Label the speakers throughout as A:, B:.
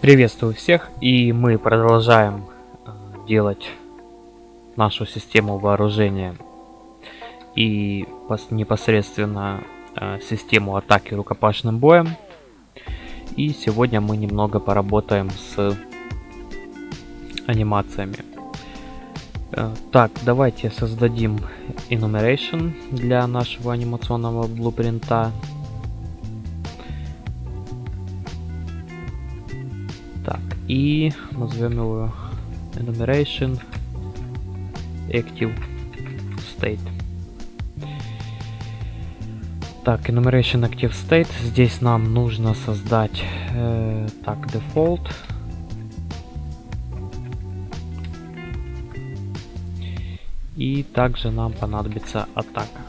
A: Приветствую всех, и мы продолжаем э, делать нашу систему вооружения и непосредственно э, систему атаки рукопашным боем. И сегодня мы немного поработаем с анимациями. Э, так, давайте создадим enumeration для нашего анимационного блупринта. И назовем его enumeration active state. Так, enumeration active state. Здесь нам нужно создать э, так default. И также нам понадобится атака.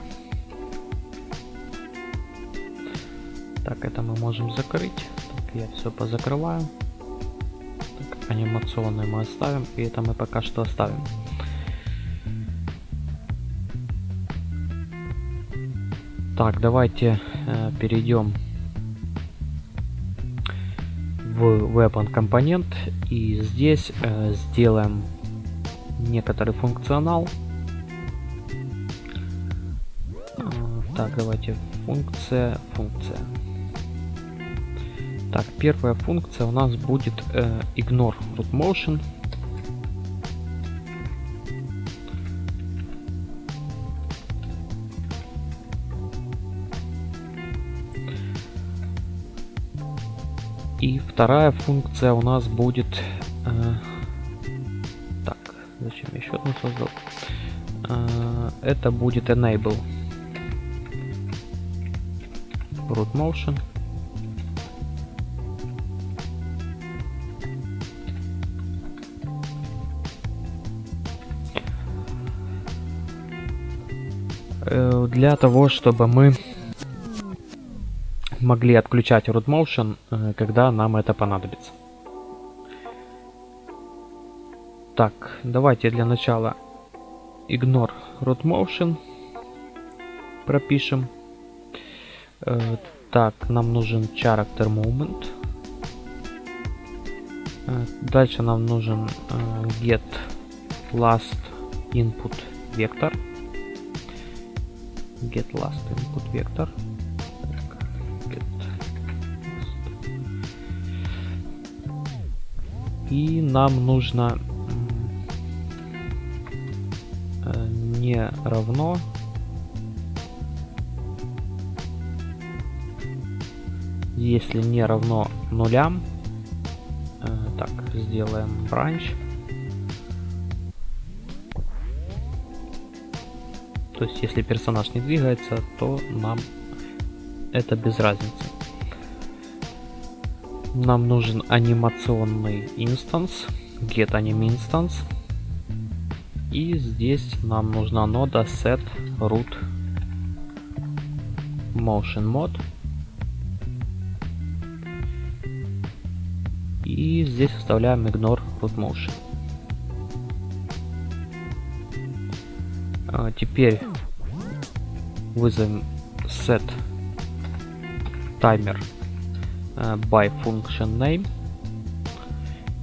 A: Так, это мы можем закрыть. Так, я все позакрываю. Так, анимационный мы оставим. И это мы пока что оставим. Так, давайте э, перейдем в Weapon компонент и здесь э, сделаем некоторый функционал. Э, так, давайте функция, функция. Так, первая функция у нас будет э, ignore root motion. И вторая функция у нас будет... Э, так, зачем я еще одну создал? Э, это будет enable root motion. Для того, чтобы мы могли отключать root motion, э, когда нам это понадобится. Так, давайте для начала ignore root motion пропишем. Э, так, нам нужен character movement. Э, дальше нам нужен get last input vector. Get last input vector. И нам нужно э, не равно если не равно нулям э, так сделаем бранч то есть если персонаж не двигается то нам это без разницы нам нужен анимационный инстанс, get anim instance. И здесь нам нужна нода set root motion mod. И здесь оставляем ignore root motion. А теперь вызовем set timer Э, by function name.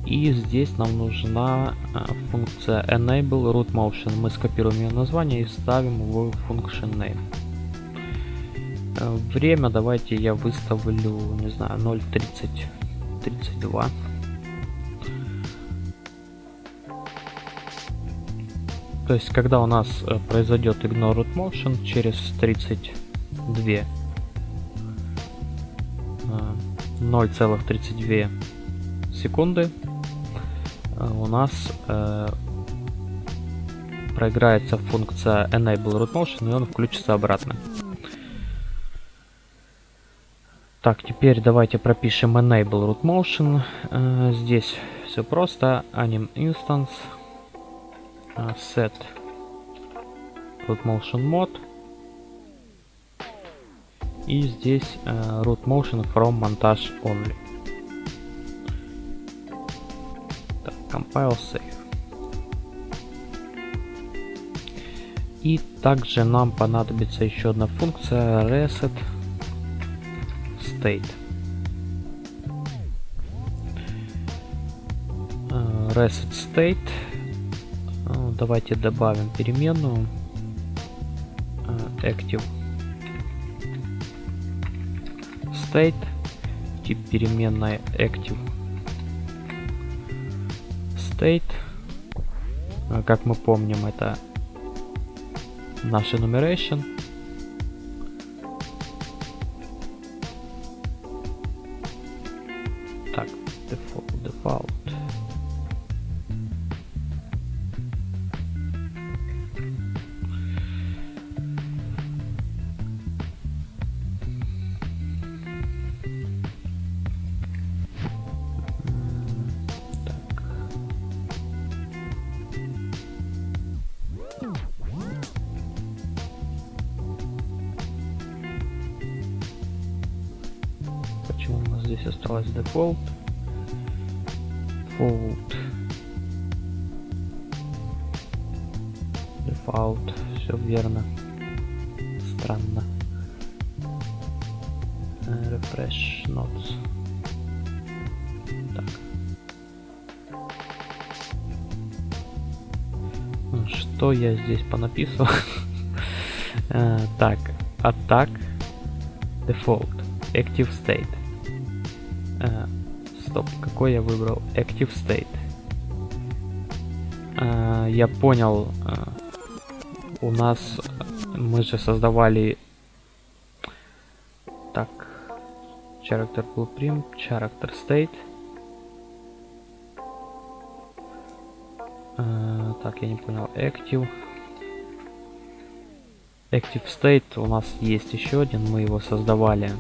A: И здесь нам нужна э, функция enable root motion. Мы скопируем ее название и ставим в function name. Э, время давайте я выставлю, не знаю, 0.30, 32. То есть, когда у нас произойдет ignore root motion через 32 0,32 секунды э, у нас э, проиграется функция enable root motion и он включится обратно. Так, теперь давайте пропишем enable root motion. Э, здесь все просто. Anim instance э, set root motion mode и здесь uh, root motion from montage only. Так, compile save. И также нам понадобится еще одна функция reset state. reset state. Давайте добавим переменную. Э, active. State. Тип переменной active. State. Э, как мы помним это наш enumeration default default. Все верно. Странно. Э, refresh notes. Так. Ну, что я здесь понаписывал? Э, так. Атак default. Active state. Э, стоп, какой я выбрал? Active State. Э, я понял, э, у нас мы же создавали так character blueprint, character state. Э, так, я не понял, active. Active State у нас есть еще один, мы его создавали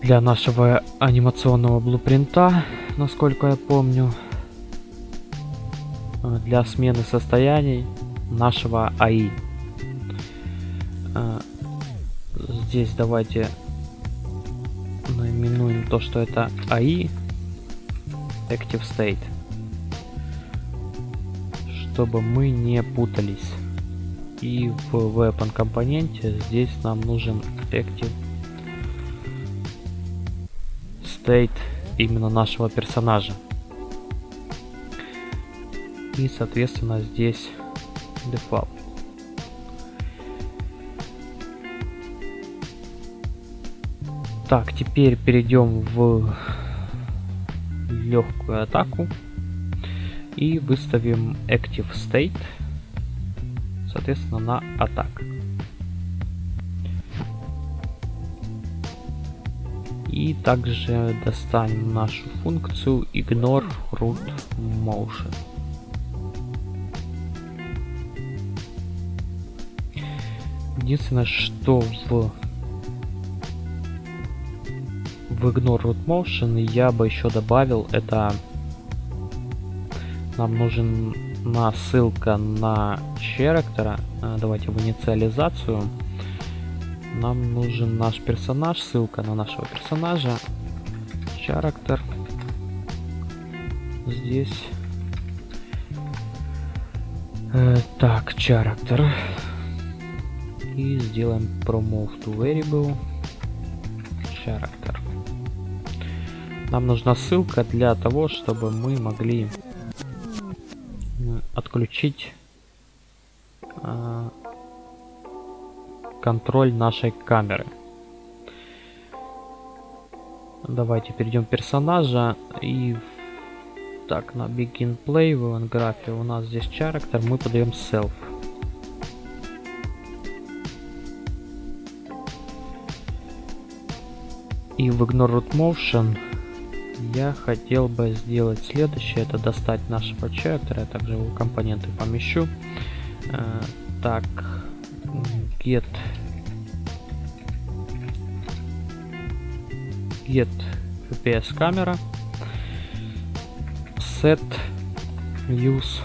A: для нашего анимационного блупринта, насколько я помню, э, для смены состояний нашего АИ. Э, здесь давайте наименуем то, что это АИ Active State, чтобы мы не путались. И в Weapon компоненте здесь нам нужен Active state именно нашего персонажа. И, соответственно, здесь default. Так, теперь перейдем в легкую атаку и выставим active state, соответственно, на атак. И также достанем нашу функцию ignore root motion. Единственное, что в в ignore root motion я бы еще добавил, это нам нужен на ссылка на character. Давайте в инициализацию нам нужен наш персонаж, ссылка на нашего персонажа, character. Здесь. Э, так, character. И сделаем promove to variable character. Нам нужна ссылка для того, чтобы мы могли отключить э, контроль нашей камеры. Давайте перейдем персонажа и так на begin play в event у нас здесь character мы подаем self. И в ignore root motion я хотел бы сделать следующее, это достать нашего character, я также его компоненты помещу. Э, так, get. Get fps камера. Set use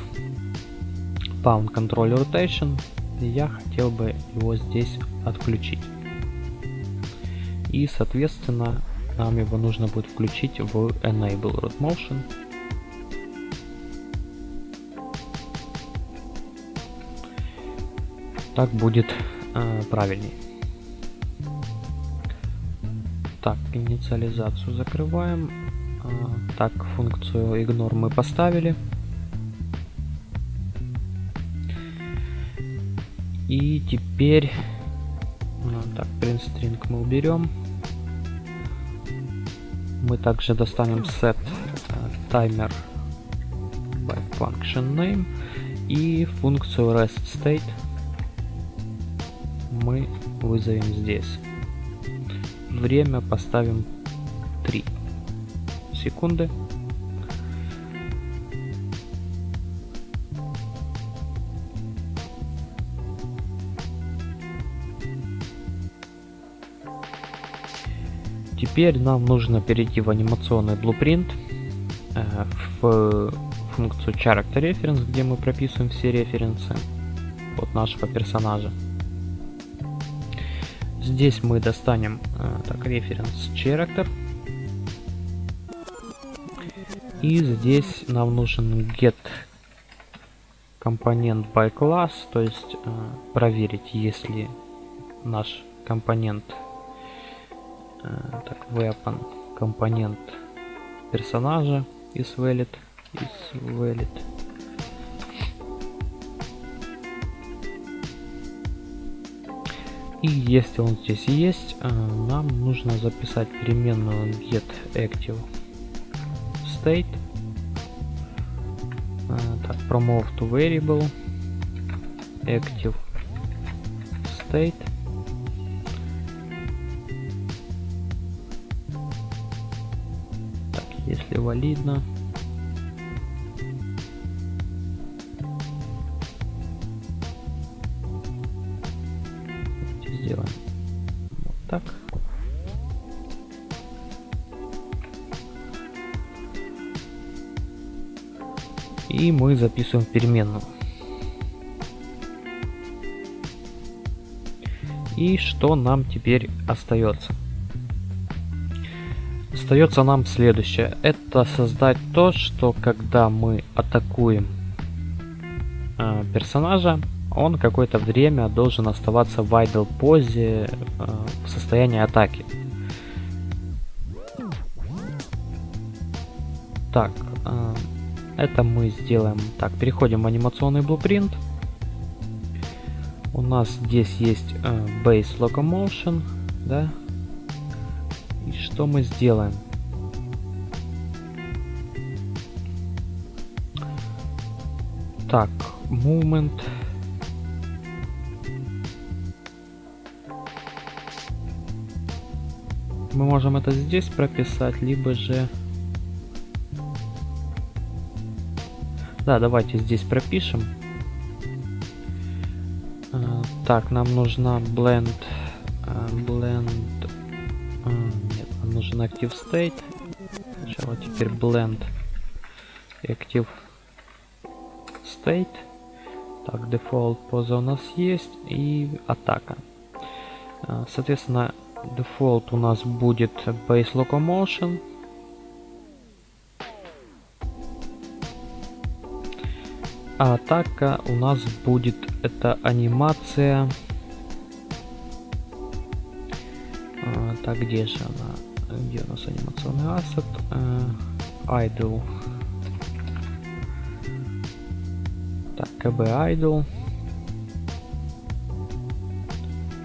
A: pound control rotation. Я хотел бы его здесь отключить. И соответственно нам его нужно будет включить в enable root motion так будет э, правильней. Так, инициализацию закрываем. Так, функцию ignore мы поставили. И теперь... Так, print string мы уберем. Мы также достанем set timer by function name и функцию rest state мы вызовем здесь. Время поставим 3 секунды. Теперь нам нужно перейти в анимационный blueprint, э, в функцию character reference, где мы прописываем все референсы от нашего персонажа. Здесь мы достанем э, так, reference character. И здесь нам нужен get компонент by class, то есть э, проверить, если наш компонент Э, так, weapon компонент персонажа is valid, is valid. И если он здесь есть, э, нам нужно записать переменную get active state. Э, так, promote to variable active state если валидно. Мы записываем переменную. И что нам теперь остается? Остается нам следующее. Это создать то, что когда мы атакуем э, персонажа, он какое-то время должен оставаться в idle позе э, в состоянии атаки. Так, э, это мы сделаем. Так, переходим в анимационный blueprint. У нас здесь есть э, base locomotion, да, и что мы сделаем? Так, movement. Мы можем это здесь прописать, либо же... Да, давайте здесь пропишем. А, так, нам нужна blend, а, blend нужен active state. Сначала теперь blend active state. Так, default поза у нас есть и атака. А, соответственно, default у нас будет base locomotion. А атака у нас будет это анимация. А, так, где же она? где у нас анимационный ассет, э, idle. Так, kb idle.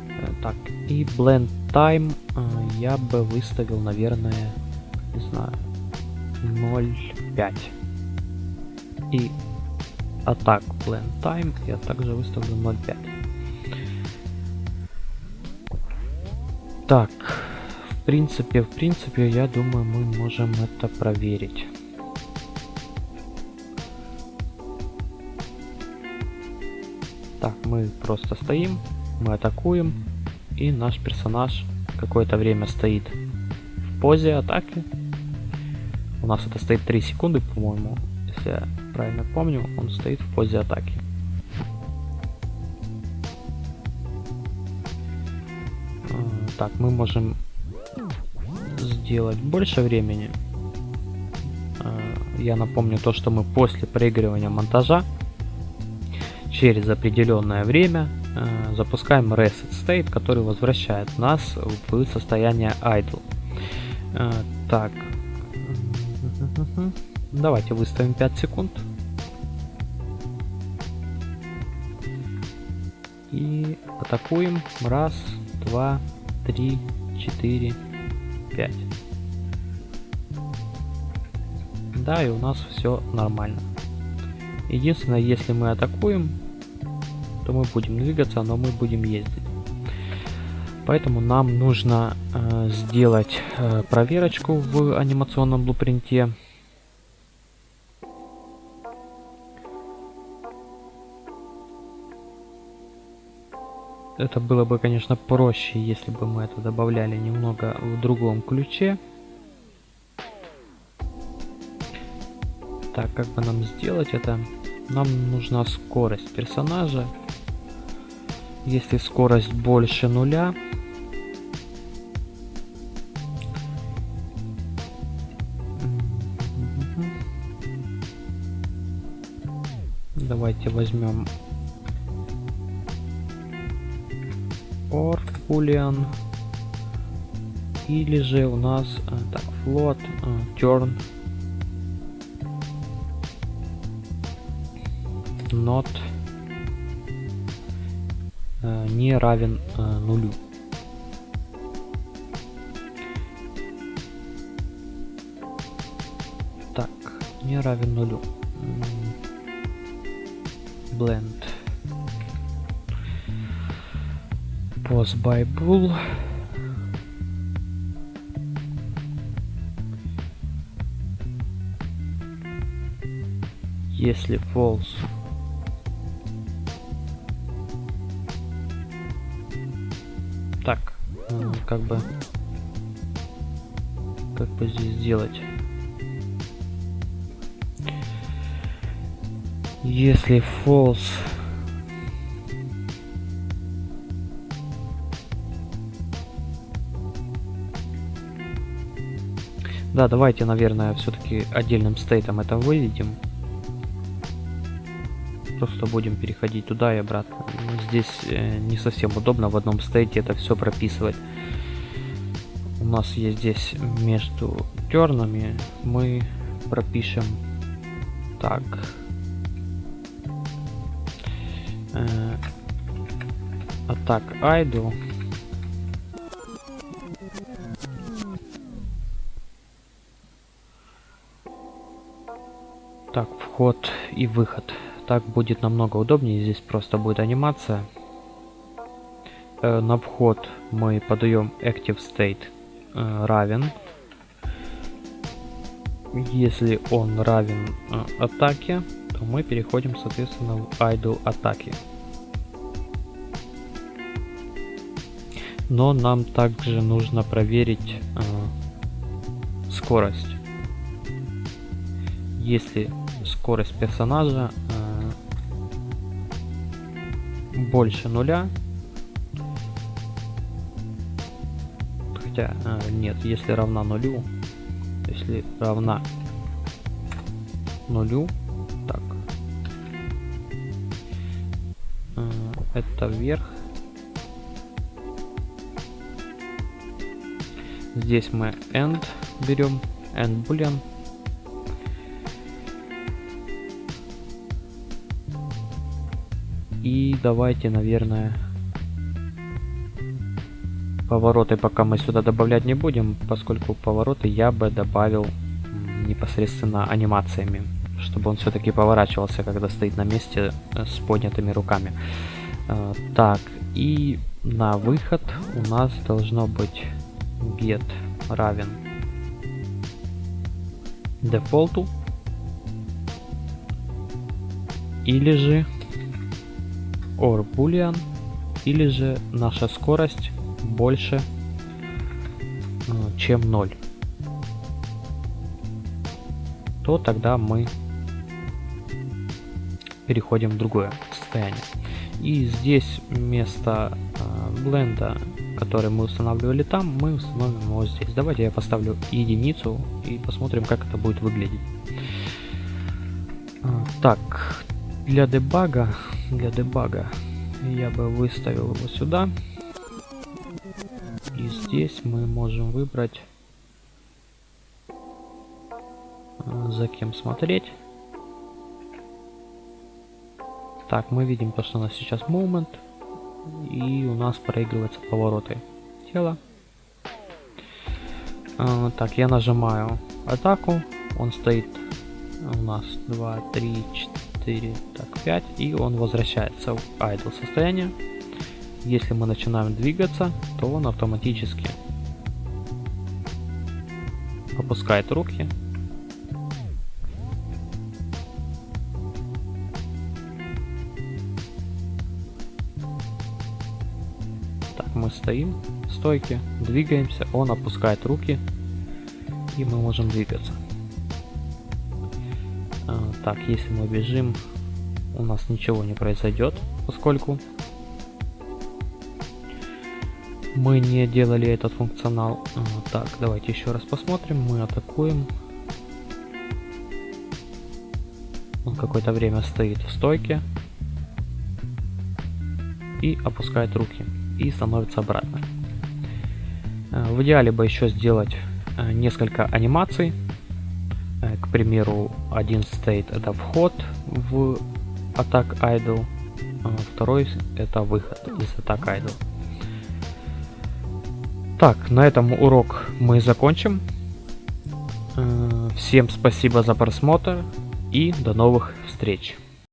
A: Э, так, и blend time э, я бы выставил, наверное, не знаю, 0.5. И атак blend time я также выставлю 0.5. Так, принципе, в принципе, я думаю, мы можем это проверить. Так, мы просто стоим, мы атакуем, и наш персонаж какое-то время стоит в позе атаки. У нас это стоит 3 секунды, по-моему, если правильно помню, он стоит в позе атаки. А, так, мы можем сделать больше времени. А, я напомню то, что мы после проигрывания монтажа через определенное время а, запускаем reset state, который возвращает нас в состояние idle. Так, Давайте выставим 5 секунд. И атакуем. Раз, два, три, четыре, пять. Да, и у нас все нормально. Единственное, если мы атакуем, то мы будем двигаться, но мы будем ездить. Поэтому нам нужно э, сделать э, проверочку в анимационном блупринте. Это было бы, конечно, проще, если бы мы это добавляли немного в другом ключе. Так, как бы нам сделать это? Нам нужна скорость персонажа. Если скорость больше нуля, давайте возьмем or boolean или же у нас э, так float э, turn not э, не равен нулю. Так не равен нулю. Blend pause by bool если false. Так как бы как бы здесь сделать если false Да, давайте, наверное, все-таки отдельным стейтом это выведем. Просто будем переходить туда и обратно. Здесь э, не совсем удобно в одном стейте это все прописывать. У нас есть здесь между тернами мы пропишем так. Э, атак idle вход и выход. Так будет намного удобнее. Здесь просто будет анимация. Э, на вход мы подаем active state э, равен. Если он равен э, атаке, то мы переходим, соответственно, в idle атаки. Но нам также нужно проверить скорость. Если скорость персонажа э, больше нуля. Хотя, э, нет, если равна нулю, если равна нулю, так, э, это вверх. Здесь мы end берем, end boolean И давайте, наверное, повороты пока мы сюда добавлять не будем, поскольку повороты я бы добавил непосредственно анимациями, чтобы он все-таки поворачивался, когда стоит на месте э, с поднятыми руками. Э, так, и на выход у нас должно быть get равен дефолту или же or boolean или же наша скорость больше э, чем 0 то тогда мы переходим в другое состояние. И здесь вместо э, бленда который мы устанавливали там мы установим его здесь. Давайте я поставлю единицу и посмотрим как это будет выглядеть. Э, так для дебага для дебага я бы выставил его сюда. И здесь мы можем выбрать э, за кем смотреть. Так, мы видим то, что у нас сейчас момент. И у нас проигрываются повороты тела. Э, так, я нажимаю атаку. Он стоит у нас 2, 3, 4, так, 5. И он возвращается в idle состояние. Если мы начинаем двигаться, то он автоматически опускает руки. Так, мы стоим в стойке, двигаемся, он опускает руки, и мы можем двигаться. Так, если мы бежим, у нас ничего не произойдет, поскольку мы не делали этот функционал. А, так, давайте еще раз посмотрим. Мы атакуем. Он какое-то время стоит в стойке. И опускает руки. И становится обратно. А, в идеале бы еще сделать а, несколько анимаций. К примеру, один стейт это вход в Attack Idle, второй это выход из Attack Idle. Так, на этом урок мы закончим. Э, всем спасибо за просмотр и до новых встреч.